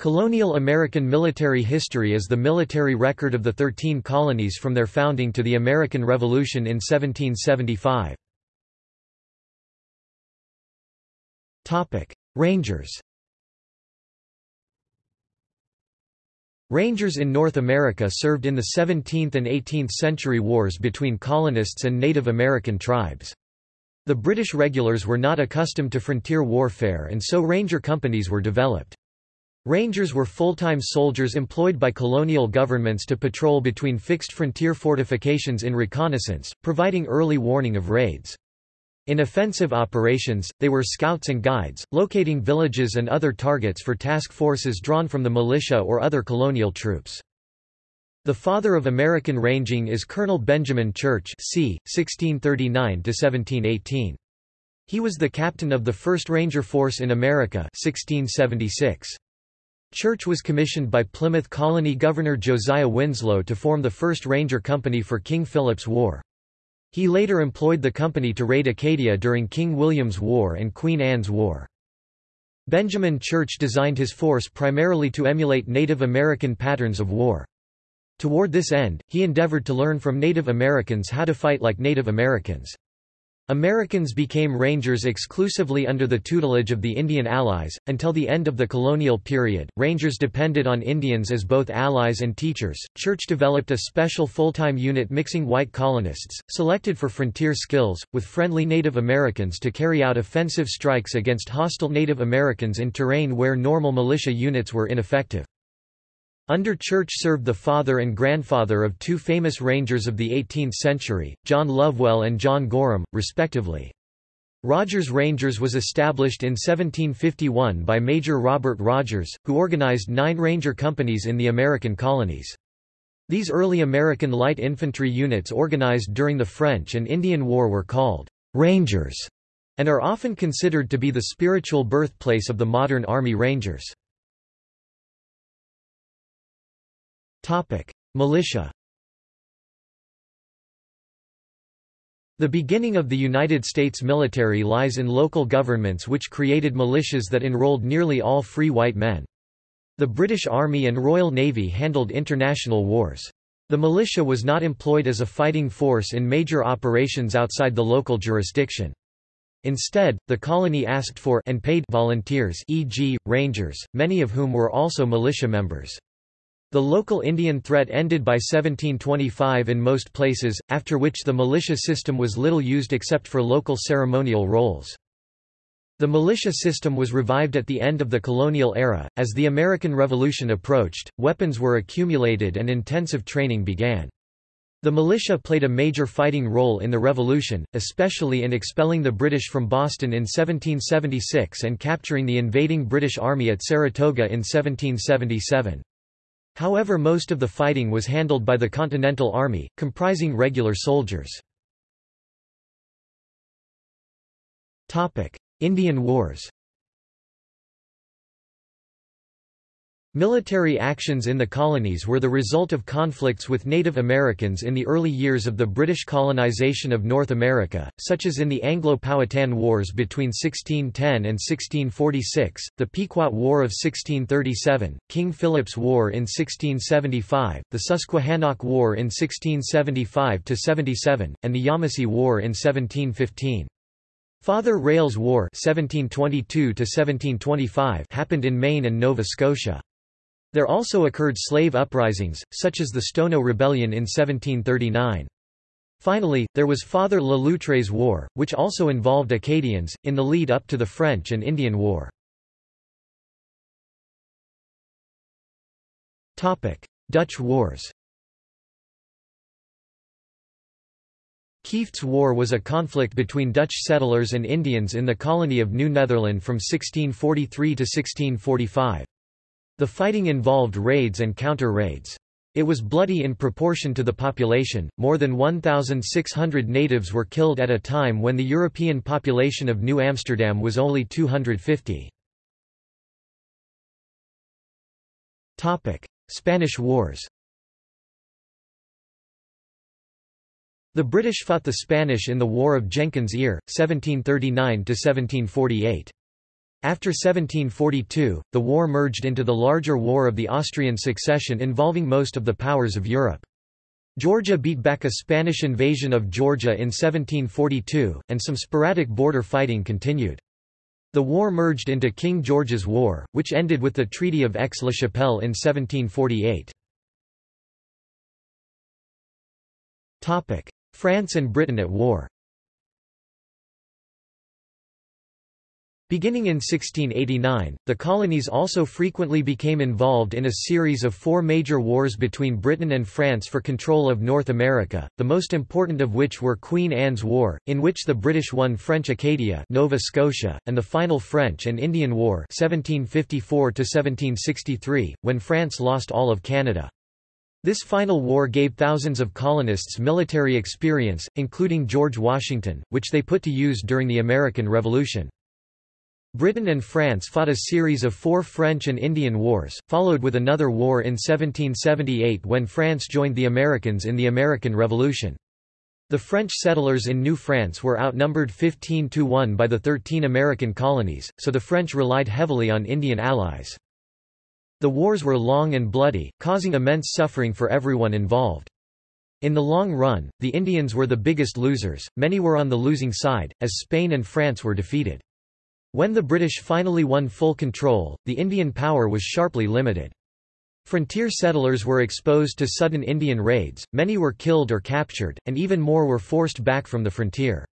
Colonial American military history is the military record of the Thirteen Colonies from their founding to the American Revolution in 1775. Rangers Rangers in North America served in the 17th and 18th century wars between colonists and Native American tribes. The British regulars were not accustomed to frontier warfare and so ranger companies were developed. Rangers were full-time soldiers employed by colonial governments to patrol between fixed frontier fortifications in reconnaissance, providing early warning of raids. In offensive operations, they were scouts and guides, locating villages and other targets for task forces drawn from the militia or other colonial troops. The father of American ranging is Colonel Benjamin Church c. 1639 He was the captain of the 1st Ranger Force in America 1676. Church was commissioned by Plymouth Colony Governor Josiah Winslow to form the 1st Ranger Company for King Philip's War. He later employed the company to raid Acadia during King William's War and Queen Anne's War. Benjamin Church designed his force primarily to emulate Native American patterns of war. Toward this end, he endeavored to learn from Native Americans how to fight like Native Americans. Americans became rangers exclusively under the tutelage of the Indian allies. Until the end of the colonial period, rangers depended on Indians as both allies and teachers. Church developed a special full time unit mixing white colonists, selected for frontier skills, with friendly Native Americans to carry out offensive strikes against hostile Native Americans in terrain where normal militia units were ineffective. Under Church served the father and grandfather of two famous rangers of the 18th century, John Lovewell and John Gorham, respectively. Rogers Rangers was established in 1751 by Major Robert Rogers, who organized nine ranger companies in the American colonies. These early American light infantry units organized during the French and Indian War were called Rangers and are often considered to be the spiritual birthplace of the modern Army Rangers. Topic: Militia. The beginning of the United States military lies in local governments which created militias that enrolled nearly all free white men. The British Army and Royal Navy handled international wars. The militia was not employed as a fighting force in major operations outside the local jurisdiction. Instead, the colony asked for and paid volunteers e.g., rangers, many of whom were also militia members. The local Indian threat ended by 1725 in most places, after which the militia system was little used except for local ceremonial roles. The militia system was revived at the end of the colonial era. As the American Revolution approached, weapons were accumulated and intensive training began. The militia played a major fighting role in the Revolution, especially in expelling the British from Boston in 1776 and capturing the invading British Army at Saratoga in 1777. However most of the fighting was handled by the Continental Army, comprising regular soldiers. Indian Wars Military actions in the colonies were the result of conflicts with Native Americans in the early years of the British colonization of North America, such as in the Anglo-Powhatan Wars between 1610 and 1646, the Pequot War of 1637, King Philip's War in 1675, the Susquehannock War in 1675–77, and the Yamasee War in 1715. Father Rale's War 1722 happened in Maine and Nova Scotia. There also occurred slave uprisings, such as the Stono Rebellion in 1739. Finally, there was Father Le Loutre's War, which also involved Acadians, in the lead up to the French and Indian War. Dutch Wars Kieft's War was a conflict between Dutch settlers and Indians in the colony of New Netherland from 1643 to 1645. The fighting involved raids and counter-raids. It was bloody in proportion to the population, more than 1,600 natives were killed at a time when the European population of New Amsterdam was only 250. Spanish Wars The British fought the Spanish in the War of Jenkins' Ear, 1739–1748. After 1742, the war merged into the larger War of the Austrian Succession involving most of the powers of Europe. Georgia beat back a Spanish invasion of Georgia in 1742, and some sporadic border fighting continued. The war merged into King George's War, which ended with the Treaty of Aix-la-Chapelle in 1748. France and Britain at war Beginning in 1689, the colonies also frequently became involved in a series of four major wars between Britain and France for control of North America, the most important of which were Queen Anne's War, in which the British won French Acadia Nova Scotia, and the final French and Indian War 1754 when France lost all of Canada. This final war gave thousands of colonists military experience, including George Washington, which they put to use during the American Revolution. Britain and France fought a series of four French and Indian Wars, followed with another war in 1778 when France joined the Americans in the American Revolution. The French settlers in New France were outnumbered 15 to 1 by the 13 American colonies, so the French relied heavily on Indian allies. The wars were long and bloody, causing immense suffering for everyone involved. In the long run, the Indians were the biggest losers, many were on the losing side, as Spain and France were defeated. When the British finally won full control, the Indian power was sharply limited. Frontier settlers were exposed to sudden Indian raids, many were killed or captured, and even more were forced back from the frontier.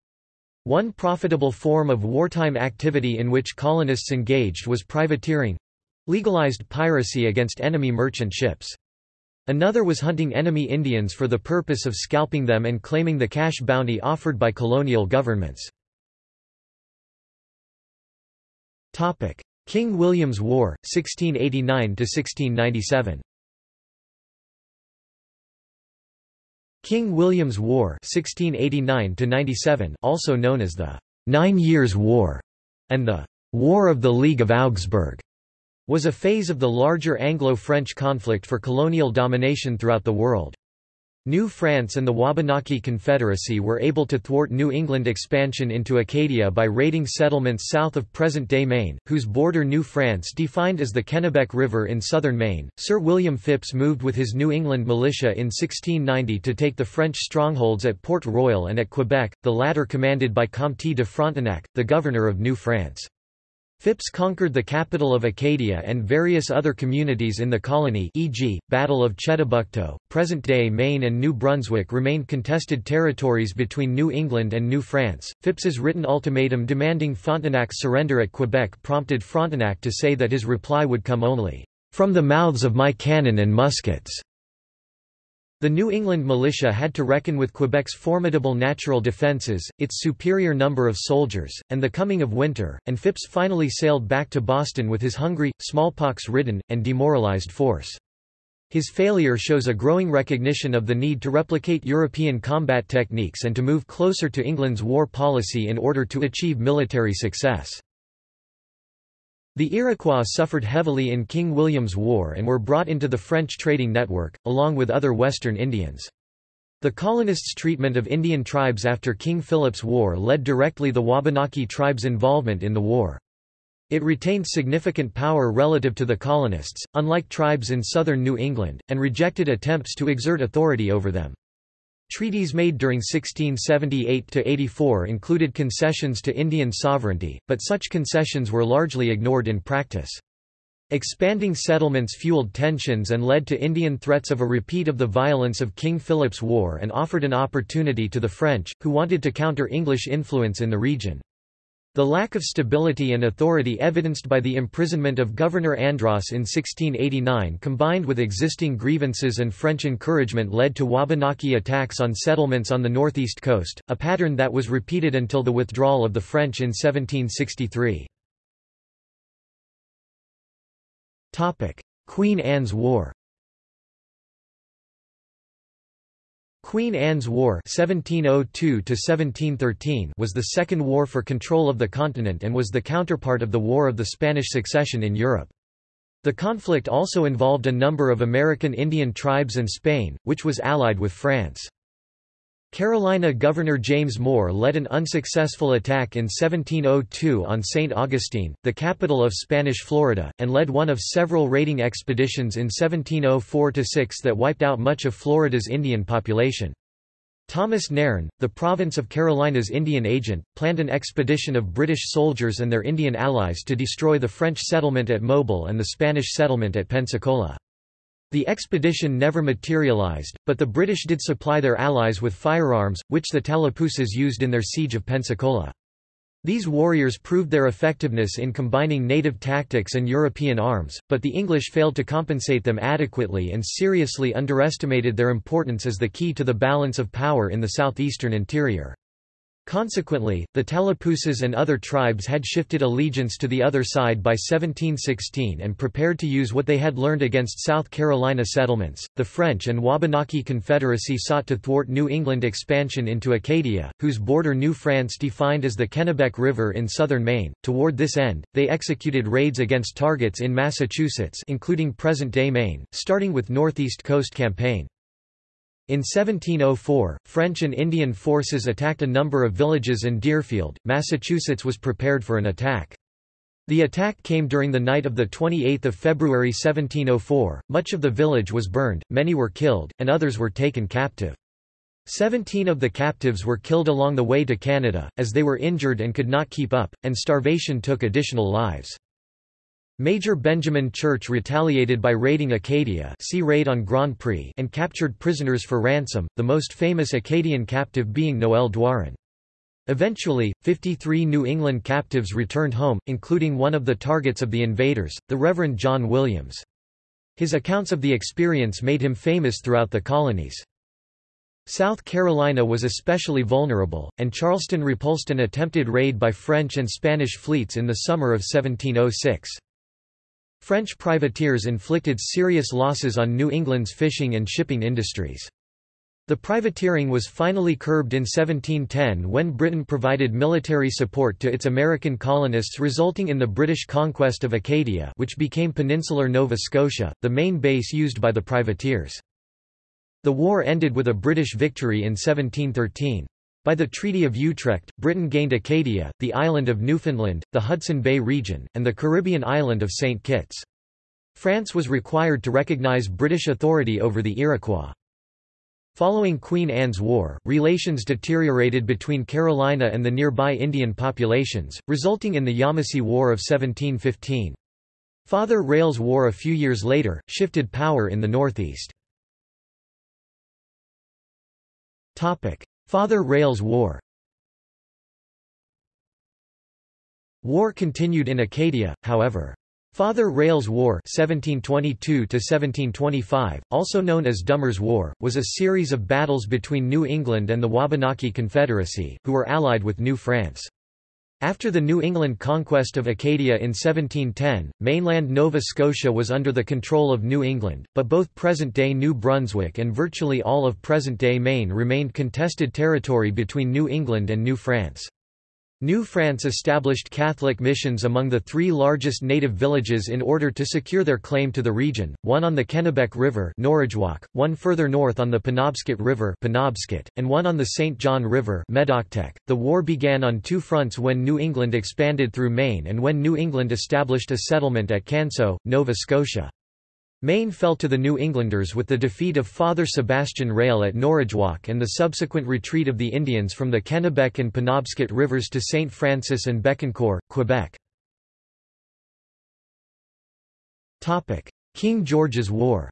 One profitable form of wartime activity in which colonists engaged was privateering—legalized piracy against enemy merchant ships. Another was hunting enemy Indians for the purpose of scalping them and claiming the cash bounty offered by colonial governments. King William's War, 1689–1697 King William's War 1689 also known as the Nine Years' War, and the War of the League of Augsburg, was a phase of the larger Anglo-French conflict for colonial domination throughout the world. New France and the Wabanaki Confederacy were able to thwart New England expansion into Acadia by raiding settlements south of present-day Maine, whose border New France defined as the Kennebec River in southern Maine. Sir William Phips moved with his New England militia in 1690 to take the French strongholds at Port Royal and at Quebec, the latter commanded by Comte de Frontenac, the governor of New France. Phips conquered the capital of Acadia and various other communities in the colony e.g., Battle of Chedabucto, present-day Maine and New Brunswick remained contested territories between New England and New France. Phips's written ultimatum demanding Frontenac's surrender at Quebec prompted Frontenac to say that his reply would come only, "...from the mouths of my cannon and muskets." The New England militia had to reckon with Quebec's formidable natural defences, its superior number of soldiers, and the coming of winter, and Phips finally sailed back to Boston with his hungry, smallpox-ridden, and demoralized force. His failure shows a growing recognition of the need to replicate European combat techniques and to move closer to England's war policy in order to achieve military success. The Iroquois suffered heavily in King William's War and were brought into the French trading network, along with other Western Indians. The colonists' treatment of Indian tribes after King Philip's War led directly the Wabanaki tribe's involvement in the war. It retained significant power relative to the colonists, unlike tribes in southern New England, and rejected attempts to exert authority over them. Treaties made during 1678–84 included concessions to Indian sovereignty, but such concessions were largely ignored in practice. Expanding settlements fueled tensions and led to Indian threats of a repeat of the violence of King Philip's War and offered an opportunity to the French, who wanted to counter English influence in the region. The lack of stability and authority evidenced by the imprisonment of Governor Andros in 1689 combined with existing grievances and French encouragement led to Wabanaki attacks on settlements on the northeast coast, a pattern that was repeated until the withdrawal of the French in 1763. Queen Anne's War Queen Anne's War 1702 was the second war for control of the continent and was the counterpart of the War of the Spanish Succession in Europe. The conflict also involved a number of American Indian tribes and Spain, which was allied with France. Carolina Governor James Moore led an unsuccessful attack in 1702 on St. Augustine, the capital of Spanish Florida, and led one of several raiding expeditions in 1704–6 that wiped out much of Florida's Indian population. Thomas Nairn, the province of Carolina's Indian agent, planned an expedition of British soldiers and their Indian allies to destroy the French settlement at Mobile and the Spanish settlement at Pensacola. The expedition never materialized, but the British did supply their allies with firearms, which the Tallapooses used in their siege of Pensacola. These warriors proved their effectiveness in combining native tactics and European arms, but the English failed to compensate them adequately and seriously underestimated their importance as the key to the balance of power in the southeastern interior. Consequently, the Tallapooses and other tribes had shifted allegiance to the other side by 1716 and prepared to use what they had learned against South Carolina settlements. The French and Wabanaki Confederacy sought to thwart New England expansion into Acadia, whose border New France defined as the Kennebec River in southern Maine. Toward this end, they executed raids against targets in Massachusetts, including present-day Maine, starting with Northeast Coast Campaign. In 1704, French and Indian forces attacked a number of villages in Deerfield, Massachusetts was prepared for an attack. The attack came during the night of 28 February 1704, much of the village was burned, many were killed, and others were taken captive. Seventeen of the captives were killed along the way to Canada, as they were injured and could not keep up, and starvation took additional lives. Major Benjamin Church retaliated by raiding Acadia see raid on Grand Pré and captured prisoners for ransom, the most famous Acadian captive being Noel Doiron. Eventually, 53 New England captives returned home, including one of the targets of the invaders, the Reverend John Williams. His accounts of the experience made him famous throughout the colonies. South Carolina was especially vulnerable, and Charleston repulsed an attempted raid by French and Spanish fleets in the summer of 1706. French privateers inflicted serious losses on New England's fishing and shipping industries. The privateering was finally curbed in 1710 when Britain provided military support to its American colonists resulting in the British conquest of Acadia which became peninsular Nova Scotia, the main base used by the privateers. The war ended with a British victory in 1713. By the Treaty of Utrecht, Britain gained Acadia, the island of Newfoundland, the Hudson Bay region, and the Caribbean island of St. Kitts. France was required to recognize British authority over the Iroquois. Following Queen Anne's War, relations deteriorated between Carolina and the nearby Indian populations, resulting in the Yamasee War of 1715. Father Rale's War a few years later, shifted power in the northeast. Father Rale's War War continued in Acadia, however. Father Rale's War 1722 also known as Dummer's War, was a series of battles between New England and the Wabanaki Confederacy, who were allied with New France. After the New England conquest of Acadia in 1710, mainland Nova Scotia was under the control of New England, but both present-day New Brunswick and virtually all of present-day Maine remained contested territory between New England and New France. New France established Catholic missions among the three largest native villages in order to secure their claim to the region, one on the Kennebec River one further north on the Penobscot River and one on the St. John River. The war began on two fronts when New England expanded through Maine and when New England established a settlement at Canso, Nova Scotia. Maine fell to the New Englanders with the defeat of Father Sebastian Rale at Norridgewock and the subsequent retreat of the Indians from the Kennebec and Penobscot rivers to St. Francis and Bécancour, Quebec. King George's War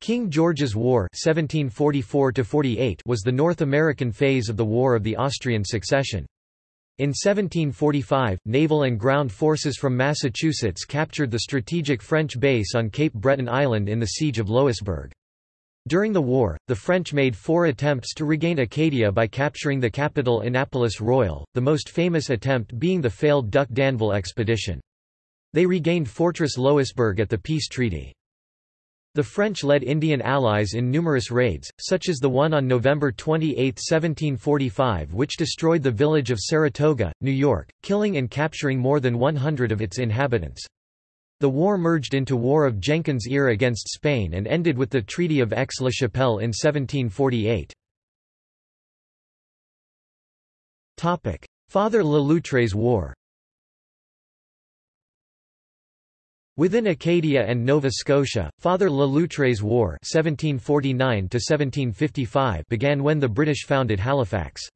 King George's War 1744 was the North American phase of the War of the Austrian Succession. In 1745, naval and ground forces from Massachusetts captured the strategic French base on Cape Breton Island in the Siege of Louisbourg. During the war, the French made four attempts to regain Acadia by capturing the capital Annapolis Royal, the most famous attempt being the failed Duc d'Anville expedition. They regained Fortress Louisbourg at the peace treaty. The French led Indian allies in numerous raids, such as the one on November 28, 1745 which destroyed the village of Saratoga, New York, killing and capturing more than 100 of its inhabitants. The war merged into War of Jenkins' Ear against Spain and ended with the Treaty of Aix-la-Chapelle in 1748. Father Le Loutre's War Within Acadia and Nova Scotia, Father Le Loutre's War 1749 began when the British founded Halifax.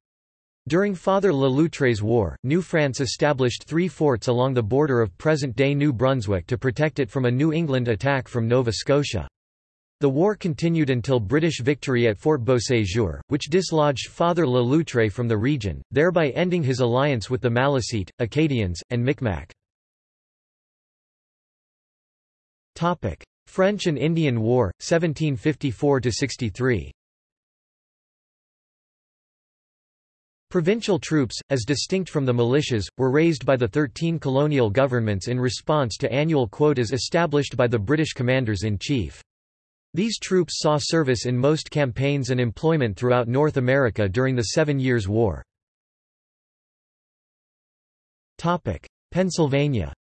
During Father Le Loutre's War, New France established three forts along the border of present-day New Brunswick to protect it from a New England attack from Nova Scotia. The war continued until British victory at Fort Beauséjour, which dislodged Father Le Loutre from the region, thereby ending his alliance with the Maliseet, Acadians, and Micmac. French and Indian War, 1754–63 Provincial troops, as distinct from the militias, were raised by the thirteen colonial governments in response to annual quotas established by the British commanders-in-chief. These troops saw service in most campaigns and employment throughout North America during the Seven Years' War. Pennsylvania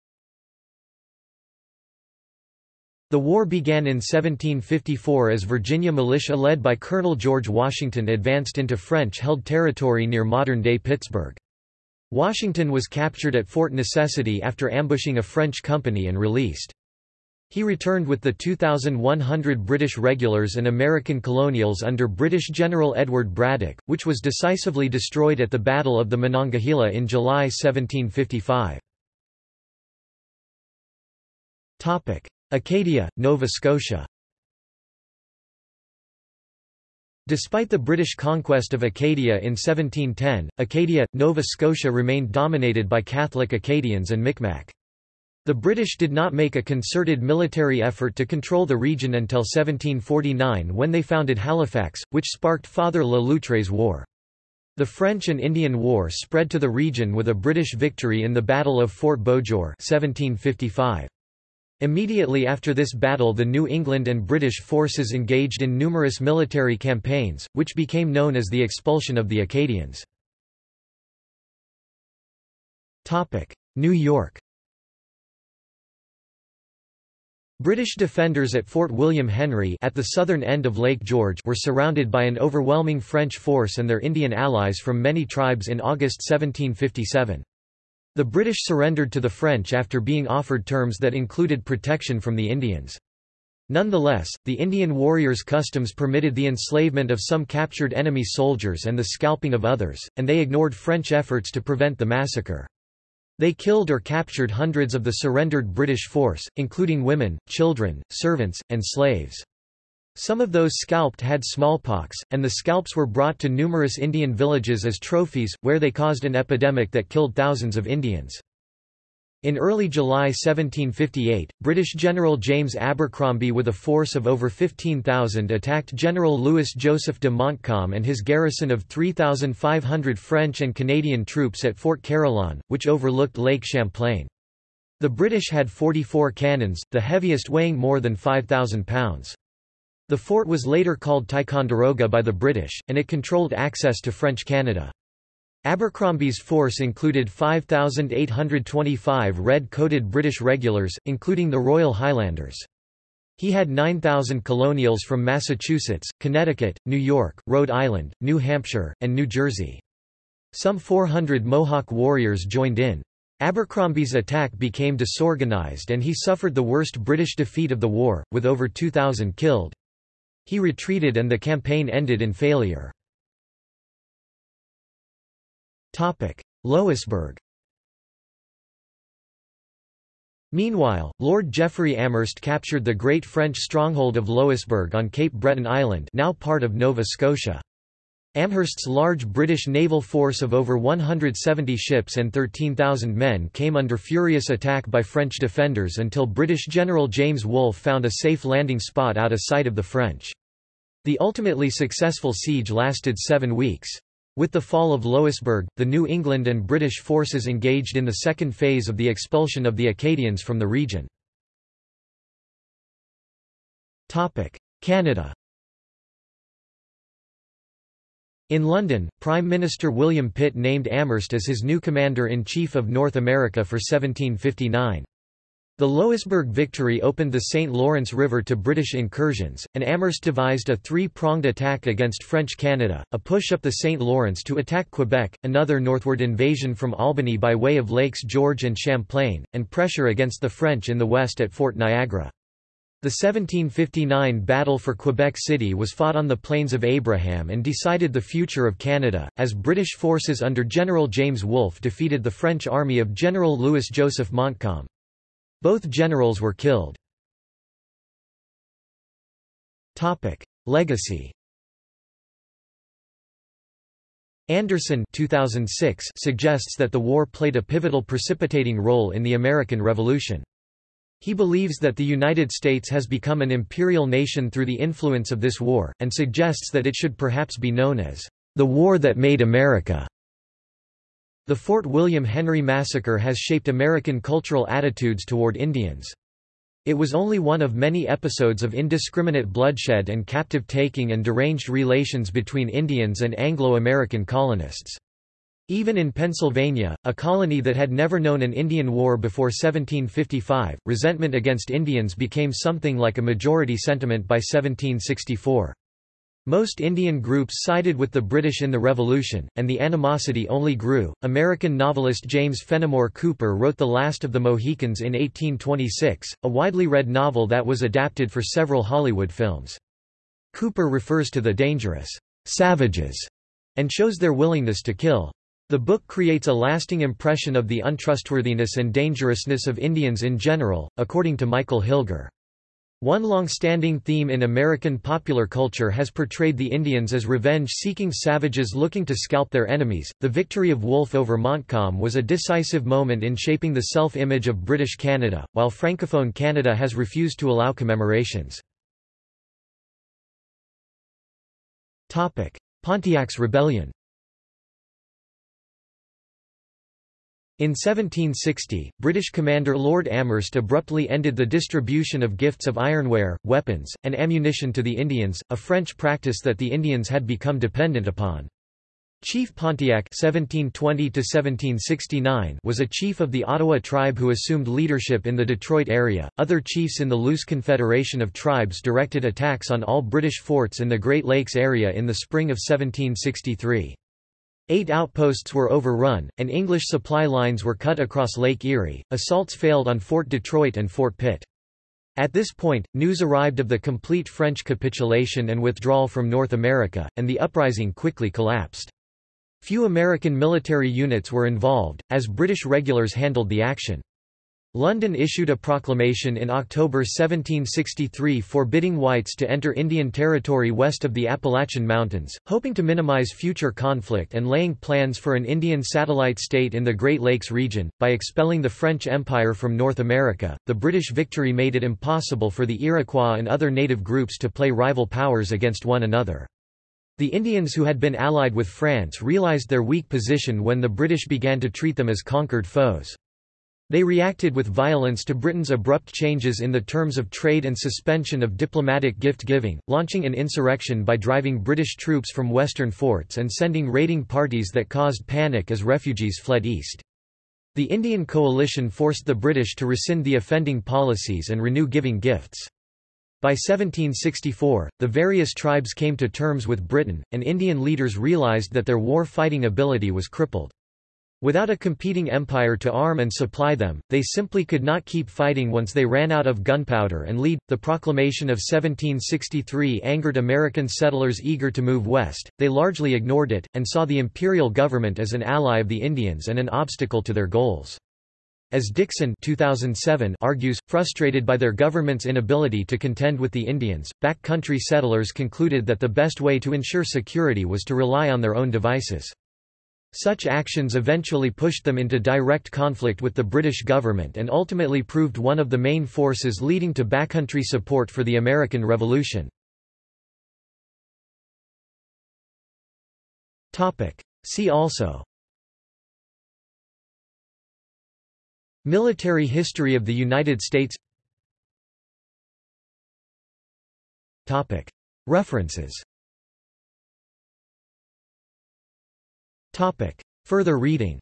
The war began in 1754 as Virginia militia led by Colonel George Washington advanced into French-held territory near modern-day Pittsburgh. Washington was captured at Fort Necessity after ambushing a French company and released. He returned with the 2,100 British regulars and American colonials under British General Edward Braddock, which was decisively destroyed at the Battle of the Monongahela in July 1755. Acadia, Nova Scotia Despite the British conquest of Acadia in 1710, Acadia, Nova Scotia remained dominated by Catholic Acadians and Micmac. The British did not make a concerted military effort to control the region until 1749 when they founded Halifax, which sparked Father Le Loutre's War. The French and Indian War spread to the region with a British victory in the Battle of Fort Beauséjour 1755. Immediately after this battle the New England and British forces engaged in numerous military campaigns, which became known as the expulsion of the Acadians. New York British defenders at Fort William Henry at the southern end of Lake George were surrounded by an overwhelming French force and their Indian allies from many tribes in August 1757. The British surrendered to the French after being offered terms that included protection from the Indians. Nonetheless, the Indian warriors' customs permitted the enslavement of some captured enemy soldiers and the scalping of others, and they ignored French efforts to prevent the massacre. They killed or captured hundreds of the surrendered British force, including women, children, servants, and slaves. Some of those scalped had smallpox, and the scalps were brought to numerous Indian villages as trophies, where they caused an epidemic that killed thousands of Indians. In early July 1758, British General James Abercromby with a force of over 15,000 attacked General Louis-Joseph de Montcalm and his garrison of 3,500 French and Canadian troops at Fort Carillon, which overlooked Lake Champlain. The British had 44 cannons, the heaviest weighing more than 5,000 pounds. The fort was later called Ticonderoga by the British, and it controlled access to French Canada. Abercrombie's force included 5,825 red-coated British regulars, including the Royal Highlanders. He had 9,000 colonials from Massachusetts, Connecticut, New York, Rhode Island, New Hampshire, and New Jersey. Some 400 Mohawk warriors joined in. Abercrombie's attack became disorganized and he suffered the worst British defeat of the war, with over 2,000 killed. He retreated and the campaign ended in failure. Louisbourg Meanwhile, Lord Geoffrey Amherst captured the great French stronghold of Louisbourg on Cape Breton Island now part of Nova Scotia. Amherst's large British naval force of over 170 ships and 13,000 men came under furious attack by French defenders until British General James Wolfe found a safe landing spot out of sight of the French. The ultimately successful siege lasted seven weeks. With the fall of Louisbourg, the New England and British forces engaged in the second phase of the expulsion of the Acadians from the region. Canada In London, Prime Minister William Pitt named Amherst as his new Commander-in-Chief of North America for 1759. The Louisbourg victory opened the St. Lawrence River to British incursions, and Amherst devised a three-pronged attack against French Canada, a push up the St. Lawrence to attack Quebec, another northward invasion from Albany by way of Lakes George and Champlain, and pressure against the French in the west at Fort Niagara. The 1759 Battle for Quebec City was fought on the Plains of Abraham and decided the future of Canada, as British forces under General James Wolfe defeated the French army of General Louis-Joseph Montcalm. Both generals were killed. Legacy Anderson 2006 suggests that the war played a pivotal precipitating role in the American Revolution. He believes that the United States has become an imperial nation through the influence of this war, and suggests that it should perhaps be known as the war that made America. The Fort William Henry Massacre has shaped American cultural attitudes toward Indians. It was only one of many episodes of indiscriminate bloodshed and captive-taking and deranged relations between Indians and Anglo-American colonists. Even in Pennsylvania, a colony that had never known an Indian war before 1755, resentment against Indians became something like a majority sentiment by 1764. Most Indian groups sided with the British in the Revolution, and the animosity only grew. American novelist James Fenimore Cooper wrote The Last of the Mohicans in 1826, a widely read novel that was adapted for several Hollywood films. Cooper refers to the dangerous savages and shows their willingness to kill. The book creates a lasting impression of the untrustworthiness and dangerousness of Indians in general, according to Michael Hilger. One long-standing theme in American popular culture has portrayed the Indians as revenge-seeking savages looking to scalp their enemies. The victory of Wolfe over Montcalm was a decisive moment in shaping the self-image of British Canada, while Francophone Canada has refused to allow commemorations. Topic: Pontiac's Rebellion. In 1760, British commander Lord Amherst abruptly ended the distribution of gifts of ironware, weapons, and ammunition to the Indians, a French practice that the Indians had become dependent upon. Chief Pontiac (1720–1769) was a chief of the Ottawa tribe who assumed leadership in the Detroit area. Other chiefs in the loose confederation of tribes directed attacks on all British forts in the Great Lakes area in the spring of 1763. Eight outposts were overrun, and English supply lines were cut across Lake Erie. Assaults failed on Fort Detroit and Fort Pitt. At this point, news arrived of the complete French capitulation and withdrawal from North America, and the uprising quickly collapsed. Few American military units were involved, as British regulars handled the action. London issued a proclamation in October 1763 forbidding whites to enter Indian territory west of the Appalachian Mountains, hoping to minimize future conflict and laying plans for an Indian satellite state in the Great Lakes region. By expelling the French Empire from North America, the British victory made it impossible for the Iroquois and other native groups to play rival powers against one another. The Indians who had been allied with France realized their weak position when the British began to treat them as conquered foes. They reacted with violence to Britain's abrupt changes in the terms of trade and suspension of diplomatic gift-giving, launching an insurrection by driving British troops from western forts and sending raiding parties that caused panic as refugees fled east. The Indian coalition forced the British to rescind the offending policies and renew giving gifts. By 1764, the various tribes came to terms with Britain, and Indian leaders realized that their war-fighting ability was crippled. Without a competing empire to arm and supply them, they simply could not keep fighting once they ran out of gunpowder and lead. The proclamation of 1763 angered American settlers eager to move west, they largely ignored it, and saw the imperial government as an ally of the Indians and an obstacle to their goals. As Dixon 2007 argues, frustrated by their government's inability to contend with the Indians, backcountry settlers concluded that the best way to ensure security was to rely on their own devices. Such actions eventually pushed them into direct conflict with the British government and ultimately proved one of the main forces leading to backcountry support for the American Revolution. See also Military history of the United States References Topic. Further reading